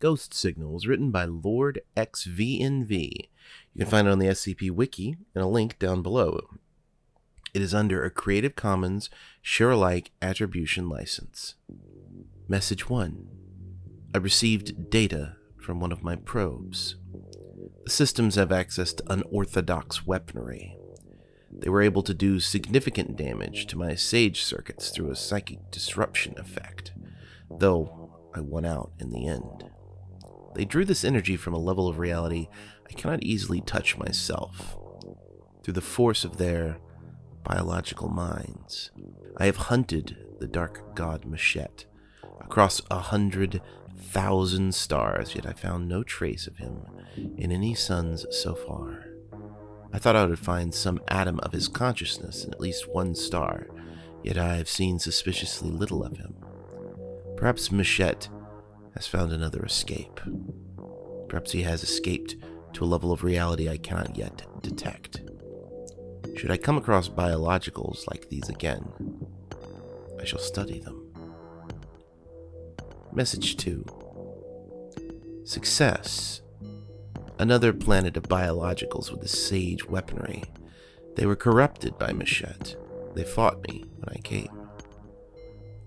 Ghost Signal was written by Lord XVNV. You can find it on the SCP Wiki in a link down below. It is under a Creative Commons Share Alike Attribution License. Message 1 I received data from one of my probes. The systems have access to unorthodox weaponry. They were able to do significant damage to my Sage circuits through a psychic disruption effect, though I won out in the end. They drew this energy from a level of reality I cannot easily touch myself. Through the force of their biological minds, I have hunted the dark god Machette across a hundred thousand stars, yet I found no trace of him in any suns so far. I thought I would find some atom of his consciousness in at least one star, yet I have seen suspiciously little of him. Perhaps Machette has found another escape. Perhaps he has escaped to a level of reality I cannot yet detect. Should I come across biologicals like these again, I shall study them. Message 2 Success another planet of biologicals with the sage weaponry. They were corrupted by Machette. They fought me when I came.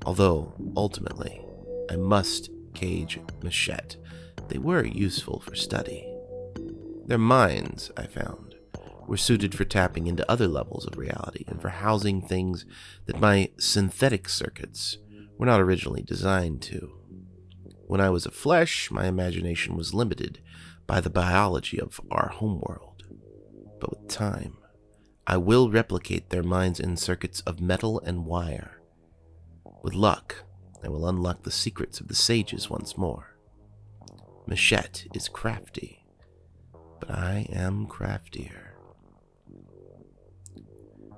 Although, ultimately, I must cage Machette, they were useful for study. Their minds, I found, were suited for tapping into other levels of reality and for housing things that my synthetic circuits were not originally designed to. When I was a flesh, my imagination was limited by the biology of our homeworld. But with time, I will replicate their minds in circuits of metal and wire. With luck, I will unlock the secrets of the sages once more. Machette is crafty, but I am craftier.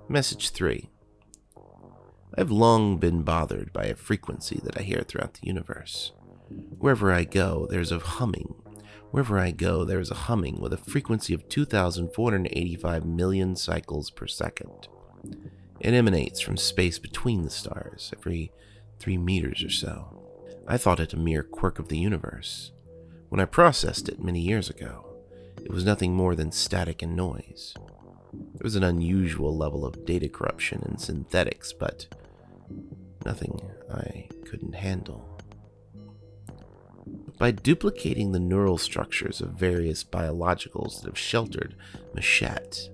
Message 3 I have long been bothered by a frequency that I hear throughout the universe. Wherever I go, there's a humming Wherever I go, there is a humming with a frequency of 2,485 million cycles per second. It emanates from space between the stars, every three meters or so. I thought it a mere quirk of the universe. When I processed it many years ago, it was nothing more than static and noise. There was an unusual level of data corruption and synthetics, but nothing I couldn't handle. By duplicating the neural structures of various biologicals that have sheltered Machette,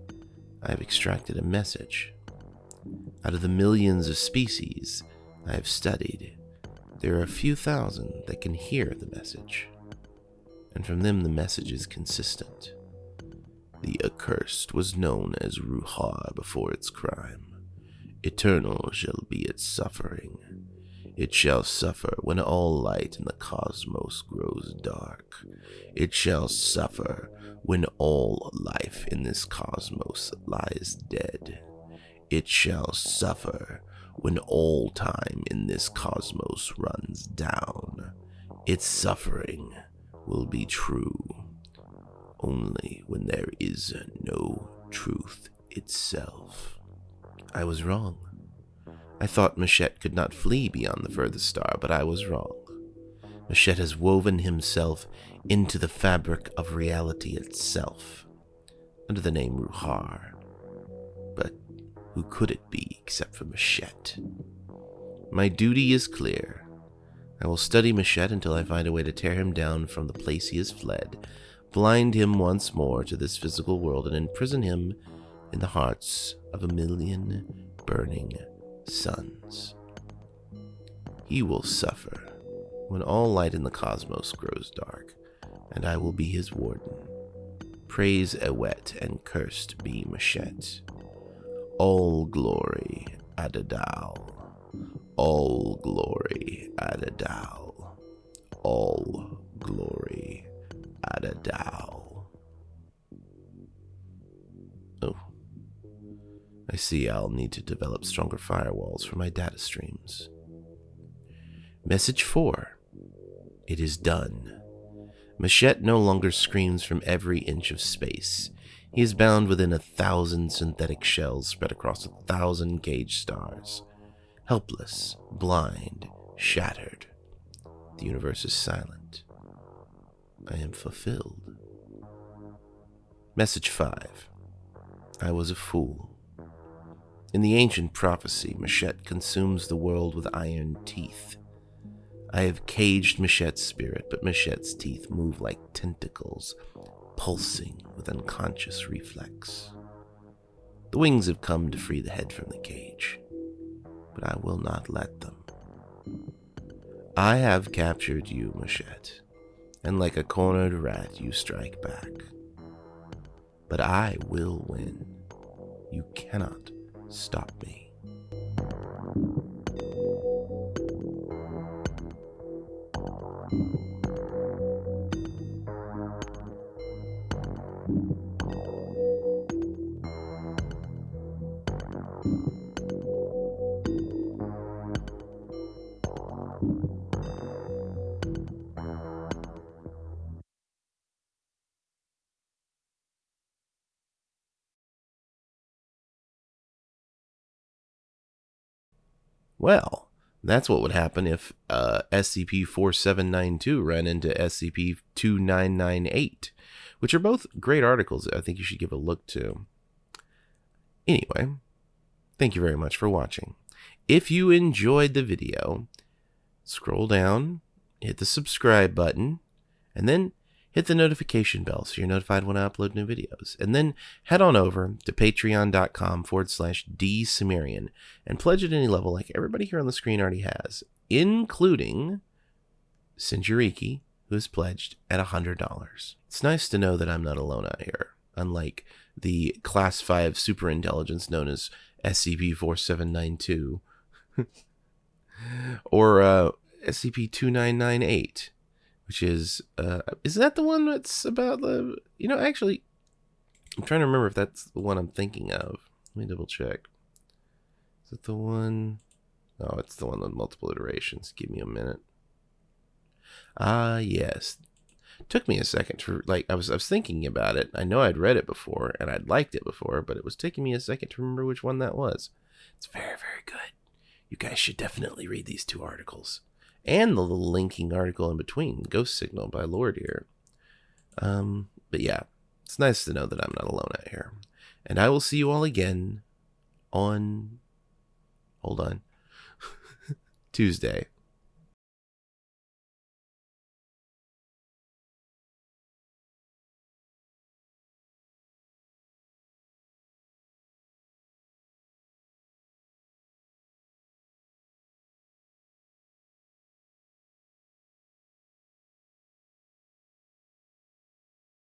I have extracted a message. Out of the millions of species I have studied, there are a few thousand that can hear the message, and from them the message is consistent. The accursed was known as Ruhar before its crime. Eternal shall be its suffering it shall suffer when all light in the cosmos grows dark. It shall suffer when all life in this cosmos lies dead. It shall suffer when all time in this cosmos runs down. Its suffering will be true only when there is no truth itself. I was wrong. I thought Machette could not flee beyond the furthest star, but I was wrong. Machette has woven himself into the fabric of reality itself, under the name Ruhar. But who could it be except for Machette? My duty is clear. I will study Machette until I find a way to tear him down from the place he has fled, blind him once more to this physical world, and imprison him in the hearts of a million burning suns. He will suffer when all light in the cosmos grows dark, and I will be his warden. Praise Ewet and cursed be Machette. All glory Adadal. All glory Adadal. All glory Adadal. Oh. I see I'll need to develop stronger firewalls for my data streams. Message 4 It is done. Machette no longer screams from every inch of space. He is bound within a thousand synthetic shells spread across a thousand gauge stars. Helpless, blind, shattered. The universe is silent. I am fulfilled. Message 5 I was a fool. In the ancient prophecy, Mashet consumes the world with iron teeth. I have caged Mashet's spirit, but Mashet's teeth move like tentacles, pulsing with unconscious reflex. The wings have come to free the head from the cage, but I will not let them. I have captured you, Mashet, and like a cornered rat, you strike back. But I will win. You cannot stop me. Well, that's what would happen if uh, SCP 4792 ran into SCP 2998, which are both great articles I think you should give a look to. Anyway, thank you very much for watching. If you enjoyed the video, scroll down, hit the subscribe button, and then hit the notification bell so you're notified when I upload new videos. And then head on over to patreon.com forward slash dsumerian and pledge at any level like everybody here on the screen already has, including Sinjariki, who has pledged at $100. It's nice to know that I'm not alone out here, unlike the Class 5 superintelligence known as SCP-4792 or uh, SCP-2998 which is uh is that the one that's about the you know actually I'm trying to remember if that's the one I'm thinking of. Let me double check. Is it the one? Oh, it's the one with multiple iterations. Give me a minute. Ah, yes. Took me a second to like I was I was thinking about it. I know I'd read it before and I'd liked it before, but it was taking me a second to remember which one that was. It's very very good. You guys should definitely read these two articles and the little linking article in between, Ghost Signal by Lord here. Um, but yeah, it's nice to know that I'm not alone out here. And I will see you all again on. Hold on. Tuesday.